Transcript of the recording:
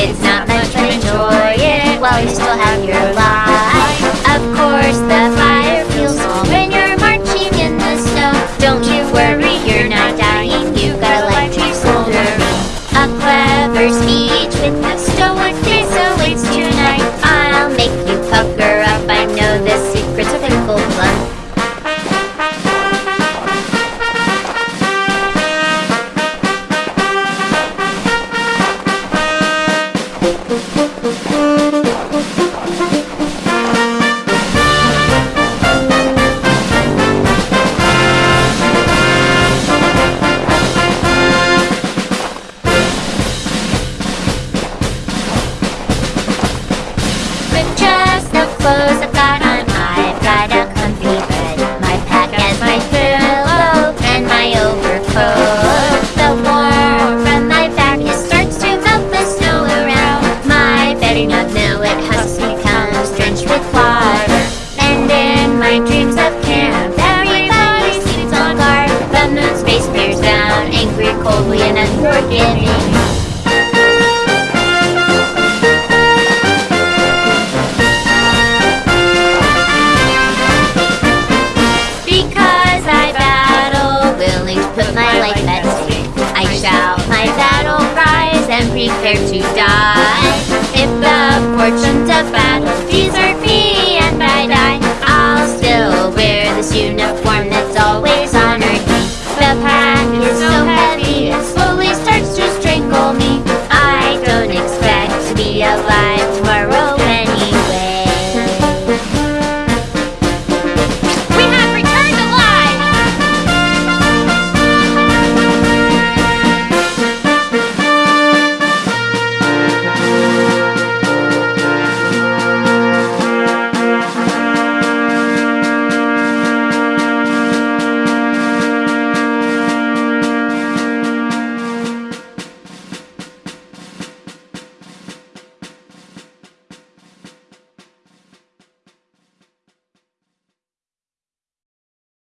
It's not much, but enjoy it while you still have your life. Of course, the fire feels small when you're marching in the snow. Don't you worry, you're not dying. You've got a life to soldier. A clever speech with the my saddle cries and prepare to die. If the fortunes of battle desert me and I die, I'll still wear this uniform that's always honored me. The pack is so heavy, it slowly starts to strangle me. I don't expect to be alive tomorrow.